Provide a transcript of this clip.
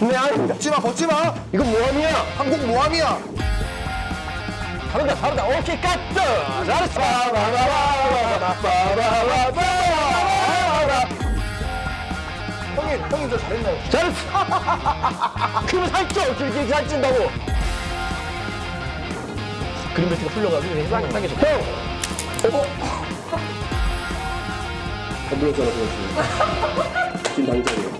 네, 아니, 벗지 마, 벗지 마. 이건 모함이야. 한국 모함이야. 잘한다, 잘한다. 오케이, 까뜨! 잘했어! 형님, 형님 저 잘했나요? 잘했어! 그러면 살쪄! 길게 살찐다고! 그림 배트가 풀려가지고 그냥 땅에 땅에 형! 어? 어? 물었잖아, 그렇지. 지금 당장이야.